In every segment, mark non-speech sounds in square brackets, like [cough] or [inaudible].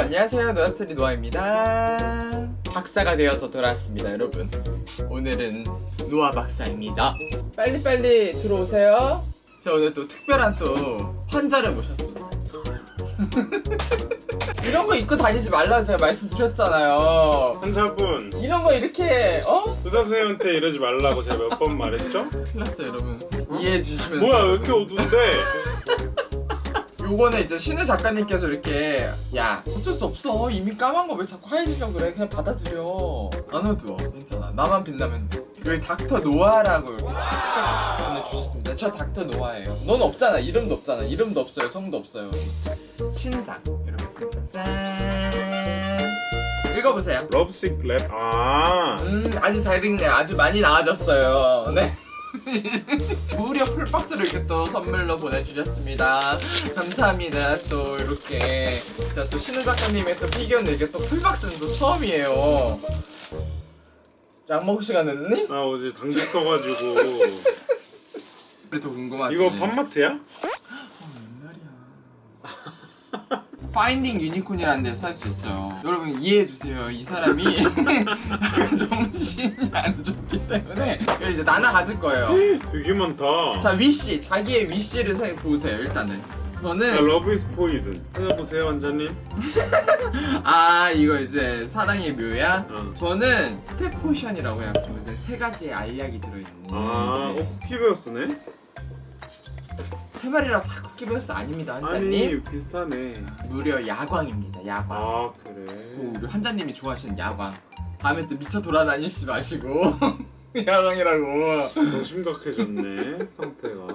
안녕하세요. 노아스토리 노아입니다. 박사가 되어서 돌아왔습니다 여러분. 오늘은 노아 박사입니다. 빨리빨리 들어오세요. 제가 오늘 또 특별한 또 환자를 모셨습니다. [laughs] 이런 거 입고 다니지 말라고 제가 말씀드렸잖아요. 환자분. 이런 거 이렇게 어? 의사 선생님한테 이러지 말라고 제가 몇 번 말했죠? 큰일 났어요 여러분. 이해해 주시면 뭐야 왜 이렇게 어두운데? 요거는 이제 신우 작가님께서 이렇게 야 어쩔 수 없어. 이미 까만 거 왜 자꾸 하얘지려고 그래? 그냥 받아들여. 안 어두워 괜찮아. 나만 빛나면 돼. 여기 닥터 노아라고 이렇게 보내주셨습니다. 저 닥터 노아예요. 넌 없잖아. 이름도 없잖아. 이름도 없어요. 성도 없어요. 신상. 이러고 있습니다. 짠! 읽어보세요. Lovesick Lab 아. 음 아주 잘 읽네. 아주 많이 나아졌어요. 네 [laughs] 무려 full box를 이렇게 또 선물로 보내주셨습니다. 감사합니다. 또 이렇게 또 신우 작가님의 또 피규어는 이게 또 full box는 또 처음이에요. 약 먹을 시간 됐니? 나 어제 당직 써가지고. [laughs] 그래도 궁금하지. 이거 팝마트야? 어, 옛날이야 Finding Unicorn이라는 데서 살 수 있어요. 여러분 이해해주세요. 이 사람이 [laughs] 정신이 안 좋기 때문에 이제 나나 가질 거예요. 되게 많다. 자 wish 자기의 wish를 생 보세요 일단은. 야, 저는 love is poison 찾아보세요 원장님. 아 이거 이제 사랑의 묘약? 어. 저는 step potion이라고 해갖고 이제 세 가지의 알약이 들어있는. 아 네. 어, 쿠키베어스네? 세 마리라 다 쿠키베어스 아닙니다 아니 환자님. 비슷하네. 무려 야광입니다 야광. 아 그래. 오, 우리 환자님이 좋아하시는 야광. 다음에 또 미쳐 돌아다니지 마시고. [laughs] 야광이라고. 더 심각해졌네 상태가.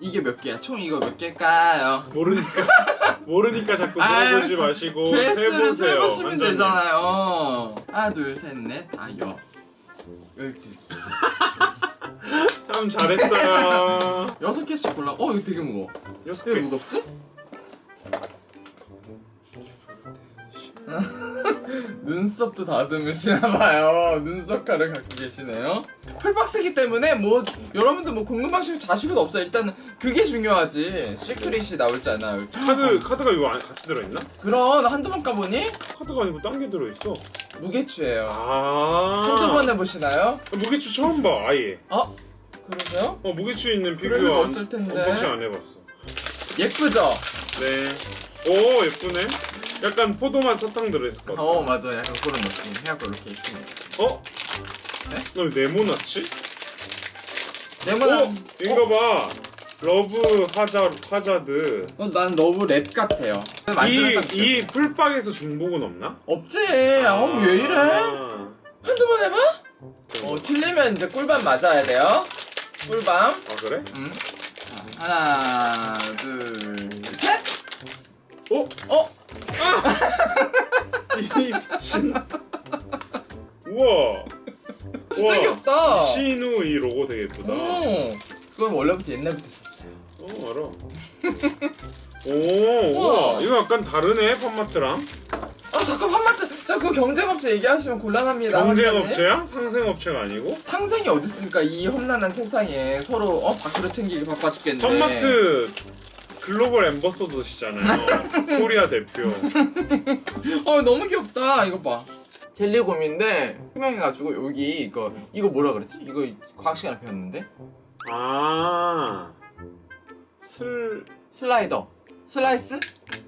이게 몇 개야? 총 이거 몇 개일까요? 모르니까. 모르니까 자꾸 물어보지 참, 마시고 개수를 세보시면. 되잖아요. 하나 둘셋넷 다여. 열두 [laughs] 참 잘했어요. 여섯 개씩 골라. 어 이거 되게 무거워. 여섯 왜 개. 무겁지? [laughs] 눈썹도 다듬으시나 봐요. 눈썹칼을 갖고 계시네요. full box기 때문에 뭐 여러분들 뭐 궁금하시고 자식은 없어요 일단은 그게 중요하지. secret이 나올잖아 카드 카드가 이거 안에 같이 들어 있나? 그럼 한두 번 까보니? 카드가 아니고 딴 게 들어 있어. 무게추예요. 아. 한두 번 해보시나요? 무게추 처음 봐 아예. 어? 그러세요? 어 무게추 있는 피규어 없을 텐데. unboxing 안 해봤어 예쁘죠? 네 오 예쁘네 약간 포도맛 사탕 들어있을 것 같아 어 맞아 약간 그런 느낌 해갖고 이렇게 있습니다 어? 네? 너 네모났지? 네모난 어? 이거 봐 love 하자, 하자드 어, 난 너무 lab 같아요 이, 이 풀박에서 중복은 없나? 없지 어, 왜 이래? 아. 한두 번 해봐? 어 틀리면 이제 꿀밤 맞아야 돼요 꿀밤 아 그래? 음. 자, 하나 둘 셋 어? 어? [laughs] 이 미친 우와 진짜 우와. 귀엽다 신우 이 로고 되게 예쁘다 어 그건 원래부터 옛날부터 있었어요 어 알아 오 우와 우와. 이거 약간 다르네 팜마트랑 아 잠깐 한마트 자 그거 경쟁업체 얘기하시면 곤란합니다. 경쟁업체야? 상생업체가 아니고? 상생이 어디 있습니까? 이 험난한 세상에 서로 어 밖으로 챙기기 바빠 죽겠는데 팜마트 global ambassador시잖아요. [laughs] Korea 대표. [laughs] 어 너무 귀엽다. 이거 봐. 젤리곰인데 투명해가지고 여기 이거 이거 뭐라 그랬지? 이거 과학 시간에 배웠는데? 아. 슬... 슬라이더. 슬라이스?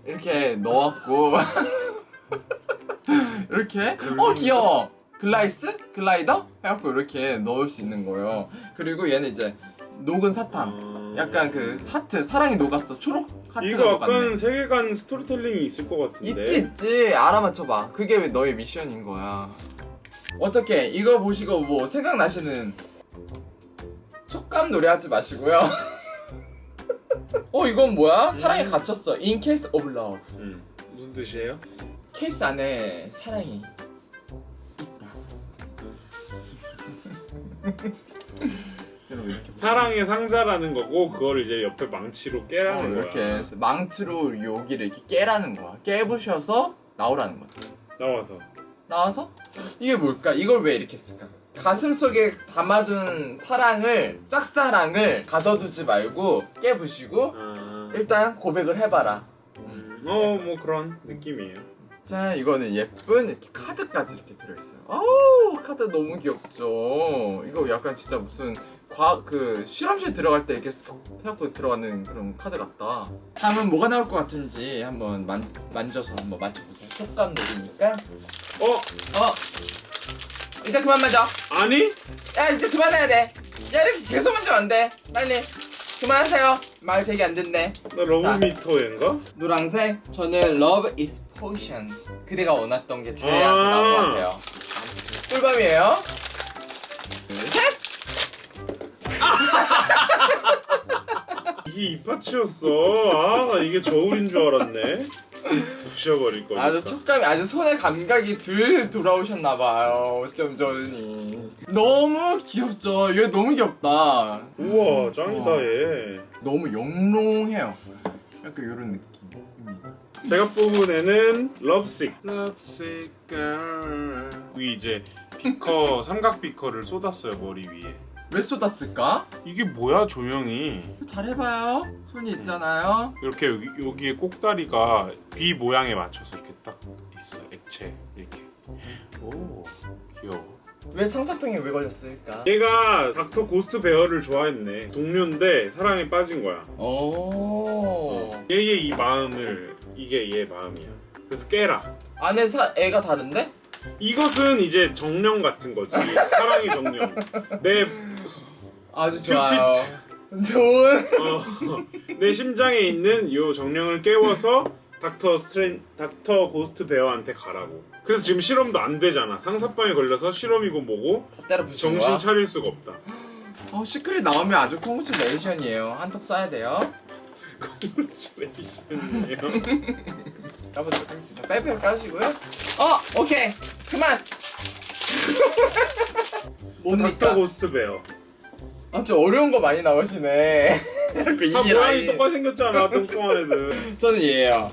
이렇게 넣었고 [laughs] [laughs] 이렇게? 어 귀여워. 글라이스? 글라이더? 해갖고 이렇게 넣을 수 있는 거예요. 그리고 얘는 이제 녹은 사탕. 아... 약간 그 사트 사랑이 녹았어. 초록 하트가 이거 녹았네. 약간 세계관 스토리텔링이 있을 것 같은데. 있지 있지. 알아맞혀봐. 그게 왜 너의 미션인 거야. 어떻게 이거 보시고 뭐 생각나시는 촉감 노래하지 마시고요. [laughs] 어 이건 뭐야? 사랑에 갇혔어. In case of love. 음, 무슨 뜻이에요? 케이스 안에 사랑이 있다. 이렇게 사랑의 상자라는 거고 그걸 이제 옆에 망치로 어, 깨라는 이렇게 거야. 해서 망치로 여기를 이렇게 깨라는 거야. 깨부셔서 나오라는 거지. 나와서. 나와서? 이게 뭘까? 이걸 왜 이렇게 했을까? 가슴 속에 담아둔 사랑을 짝사랑을 가둬두지 말고 깨부시고 아... 일단 고백을 해봐라. 음, 어뭐 그런 느낌이에요 자 이거는 예쁜 이렇게 카드까지 이렇게 들어있어요. 아우 카드 너무 귀엽죠? 이거 약간 진짜 무슨 과 그 실험실 들어갈 때 이렇게 쓱 해갖고 들어가는 그런 카드 같다. 다음은 뭐가 나올 것 같은지 한번 만, 만져서 한번 맞춰보세요. 속감 들이니까. 어? 어? 이제 그만 만져. 아니? 야 이제 그만해야 돼야 이렇게 계속 만지면 안돼. 빨리 그만하세요. 말 되게 안 듣네. 나 러브미터인가? 노란색. 저는 Love Potion 그대가 원했던 게 제일 아. 나온 것 같아요 꿀밤이에요 둘셋 [laughs] 이게 이파치였어. 아, 나 이게 저울인 줄 알았네. 부셔버릴 거니까. 아주 촉감이 아주 손의 감각이 들 돌아오셨나봐요 어쩜 좋으니 너무 귀엽죠 이거 너무 귀엽다 우와, 짱이다 우와. 얘. 너무 영롱해요 약간 이런 느낌입니다 제가 뽑은 애는 lovesick. lovesick girl. 위 이제 비커 [laughs] 삼각 비커를 쏟았어요 머리 위에. 왜 쏟았을까? 이게 뭐야 조명이? 잘 해봐요 손이 있잖아요 이렇게 여기 여기에 꼭다리가 귀 모양에 맞춰서 이렇게 딱 있어 액체 이렇게. 오 귀여워. 왜 상사병에 왜 걸렸을까? 얘가 닥터 고스트 베어를 좋아했네. 동료인데 사랑에 빠진 거야. 오 얘의 이 마음을 이게 얘 마음이야. 그래서 깨라. 안에 사, 애가 다른데? 이것은 이제 정령 같은 거지. [laughs] 사랑의 정령. 내, 아주 좋아요 좋은 어, 내 심장에 있는 요 정령을 깨워서 닥터 스트레인, 닥터 고스트 베어한테 가라고. 그래서 지금 실험도 안 되잖아. 상사병에 걸려서 실험이고 뭐고 정신 거야? 차릴 수가 없다. 어, secret 나오면 아주 콩그레이션이에요 한턱 쏴야 돼요 콜레이션이에요. 까보도록 하겠습니다 빼빼 까시고요 어! 오케이 그만 [laughs] 닥터? 고스트 베어. 아좀 어려운 거 많이 나오시네 [laughs] 자꾸 다이 모양이 라인 똑같이 생겼잖아. 뚱뚱한 애들. [laughs] 저는 얘예요?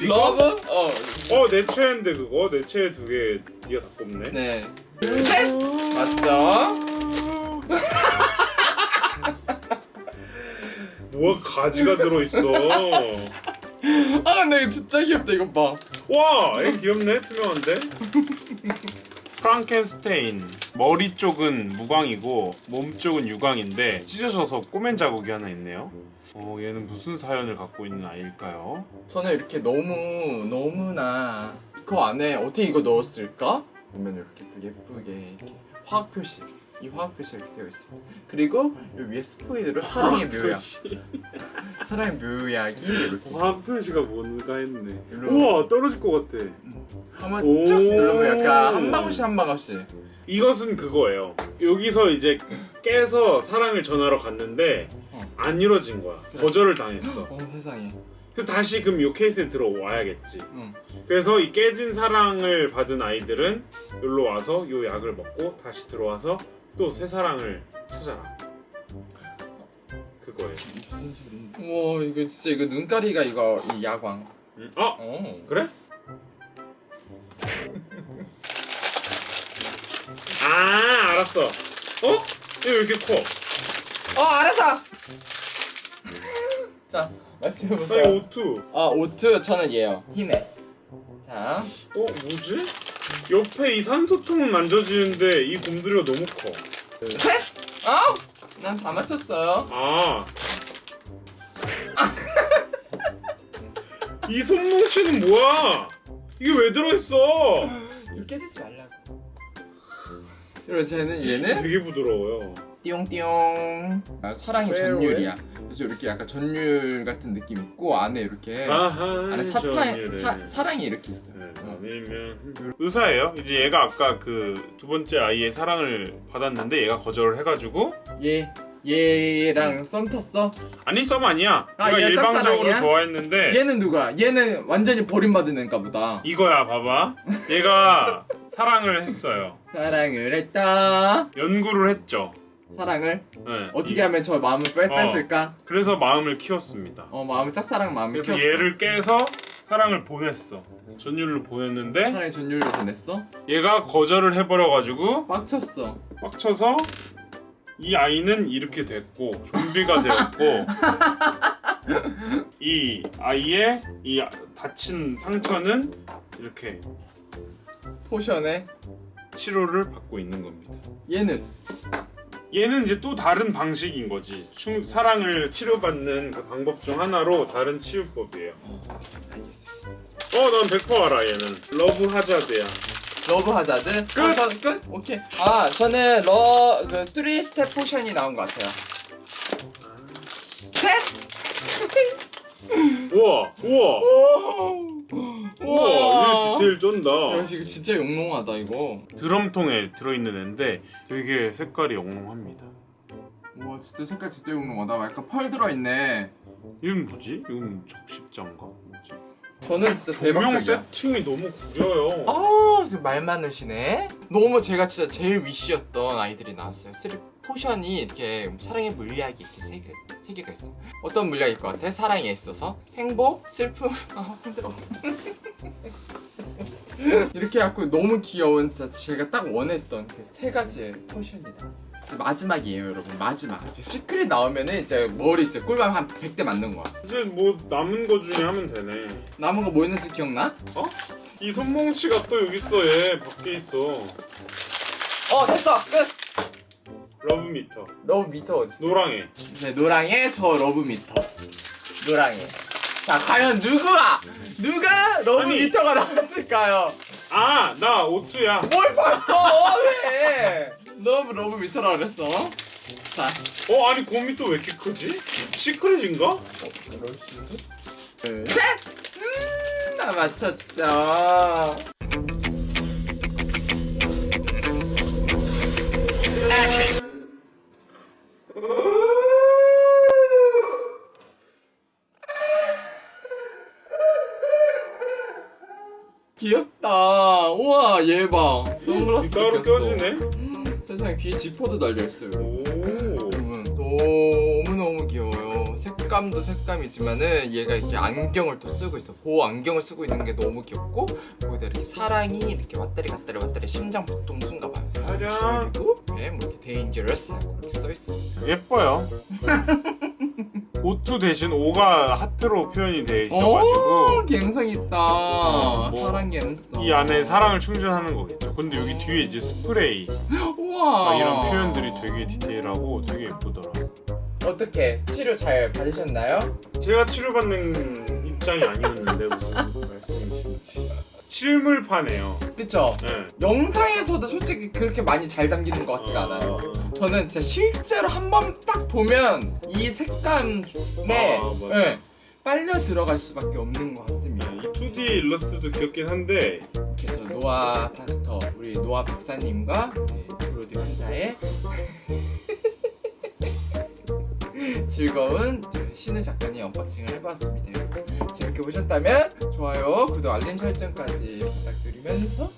러브? 어 어, 내 최애인데 그거? 내 최애 두 개 네가 다 뽑네. 네. 셋! 맞죠? [laughs] 뭐가 가지가 들어있어. 아 근데 진짜 귀엽다 이거 봐 와, 얘 귀엽네. 투명한데. [laughs] 프랑켄스테인. 머리 쪽은 무광이고 몸 쪽은 유광인데 찢어져서 꼬맨 자국이 하나 있네요. 어, 얘는 무슨 사연을 갖고 있는 아이일까요? 저는 이렇게 너무 너무나 그 안에 어떻게 이거 넣었을까? 보면 이렇게 또 예쁘게 화학 표시 이 화학 표시 이렇게 되어 있습니다. 그리고 이 위에 스포이드로 사랑의 묘약. 사랑의 묘약이 이렇게 화학 표시가 뭔가 했네. 이런- 우와, 떨어질 것 같아. 한번 오. 쭉 누르면 약간 한 방울씩 한 방울씩 이것은 그거예요. 여기서 이제 깨서 사랑을 전하러 갔는데 어. 안 이루어진 거야. 거절을 당했어. 어 세상에 그래서 다시 그럼 요 케이스에 들어와야겠지. 응. 그래서 이 깨진 사랑을 받은 아이들은 여기로 와서 요 약을 먹고 다시 들어와서 또 새 사랑을 찾아라. 그거예요. 와 이거 진짜 이거 눈가리가 이거 이 야광 음, 어? 어 그래? 아 알았어. 어? 이거 왜 이렇게 커? 어 알았어 자 말씀해보세요 아니 오투. 아 오트 저는 얘요 힘에 자 어 뭐지? 옆에 이 산소통은 만져지는데 이 곰돌이가 너무 커. 셋! 어? 난다 맞췄어요 아. 이 손뭉치는 뭐야? 이게 왜 들어있어? 이거 깨지지 말라고 그리고 쟤는 얘는 되게 부드러워요. 띠용띠용 아, 사랑이 왜, 전율이야 그래서 이렇게 약간 전율 같은 느낌 있고 안에 이렇게 아하. 안에 사탕. 사, 사랑이 이렇게 있어요 네, 어. 밀면 의사예요. 이제 얘가 아까 그 두 번째 아이의 사랑을 받았는데 얘가 거절을 해가지고 얘 얘랑 썸 탔어? 아니 썸 아니야. 아, 얘가 얘가 일방적으로 짝사랑이야? 좋아했는데 얘는 누가? 얘는 완전히 버림받은 애인가 보다 이거야 봐봐. 얘가 사랑을 했어요. 사랑을 했다 연구를 했죠. 사랑을 네. 어떻게 이- 하면 저 마음을 뺄, 어. 뺐을까? 그래서 마음을 키웠습니다. 어 마음을 짝사랑 마음을 그래서 키웠어 얘를 깨서 사랑을 보냈어. 전율을 보냈는데 사랑의 전율로 보냈어? 얘가 거절을 해버려가지고 빡쳤어 빡쳐서 이 아이는 이렇게 됐고 좀비가 되었고 [laughs] 이 아이의 이 다친 상처는 이렇게 potion에 치료를 받고 있는 겁니다. 얘는 얘는 이제 또 다른 방식인 거지. 충, 사랑을 치료받는 그 방법 중 하나로 다른 치유법이에요. 알겠습니다. 어, 난 100% 알아 얘는. love hazard야. love hazard 끝! 아, 저, 끝? 오케이 아 저는 러 그 3스텝 potion이 나온 것 같아요 셋! 우와, 우와, 우와, 이게 디테일 쩐다. 야 이거 진짜 영롱하다 이거 드럼통에 들어있는 애인데 되게 색깔이 영롱합니다. 우와 진짜 색깔 진짜 영롱하다 약간 펄 들어있네 이건 뭐지? 이건 적십자인가? 뭐지? 저는 진짜 조명 대박적이야 세팅이 너무 구려요. 아, 진짜 말 많으시네. 너무 제가 진짜 제일 wish였던 아이들이 나왔어요. three potion이 이렇게 사랑의 물리학이 이렇게 세, 개, 세 개가 있어요. 어떤 물리학일 것 같아? 사랑에 있어서 행복, 슬픔, 아 [laughs] 힘들어. [laughs] 이렇게 해갖고 너무 귀여운 진짜 제가 딱 원했던 그 세 가지의 potion이 나왔습니다. 마지막이에요, 여러분. 마지막. 이제 secret 나오면은 이제 머리 이제 꿀밤 한 100대 맞는 거야. 이제 뭐 남은 거 중에 하면 되네. 남은 거 뭐 있는지 기억나? 이 손뭉치가 또 여기 있어 얘 밖에 있어. 어, 됐어! 끝! Love meter. Love meter 어딨어? 노랑해. 네, 노랑의 저 love meter. 노랑의. 자, 과연 누구가 누가 love 아니. meter가 나왔을까요? 아, 나 오투야. 뭘 바꿔? 왜? love love meter라 그랬어. 자, 어, 아니 곰이 또 왜 이렇게 크지? secret인가? 둘, 셋. 음, 나 맞췄죠. 귀엽다. 우와, 얘 봐. 선글라스 따로. 껴지네. 음, 세상에 뒤에 지퍼도 달려 있어요. 오. 여러 색감도 색감이지만은 얘가 이렇게 안경을 또 쓰고 있어 그 안경을 쓰고 있는 게 너무 귀엽고 거기다 이렇게 사랑이 이렇게 왔다리 갔다리 왔다리 심장 순가 봐요 사랑. 그리고 네, 뭐 이렇게 데인저러스 이렇게 써있어 예뻐요. [laughs] 오투 대신 오가 하트로 표현이 돼 있어가지고 오 갬성 있다 뭐, 사랑 갬성 이 안에 사랑을 충전하는 거겠죠. 근데 여기 뒤에 이제 스프레이 [gasps] 우와 막 이런 표현들이 되게 디테일하고 되게 예쁘더라. 어떻게 치료 잘 받으셨나요? 제가 치료받는 입장이 아니었는데 무슨 말씀이신지. 실물파네요. 그쵸? 네. 영상에서도 솔직히 그렇게 많이 잘 담기는 것 같지가 않아요 저는 진짜 실제로 한 번 딱 보면 이 색감에 아. 예, 빨려 들어갈 수밖에 없는 것 같습니다. 이 2D 일러스트도 귀엽긴 한데 그래서 노아 닥터 우리 노아 박사님과 우리 브로디 환자의 즐거운 신우 작가님 unboxing을 해봤습니다. 재밌게 보셨다면 좋아요, 구독, 알림 설정까지 부탁드리면서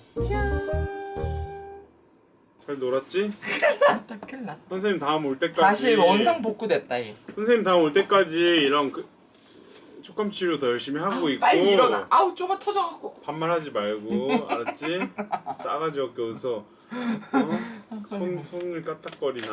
잘 놀았지? 났다 큰일 났다. 선생님 다음 올 때까지 다시 원상 복구됐다 얘. 선생님 다음 올 때까지 이런 그 촉감 치료 더 열심히 하고 있고 빨리 일어나. 아우 좁아 터져갖고. 반말하지 말고 알았지? 싸가지 없게 웃어 어? [laughs] 손, 손을 까딱거리나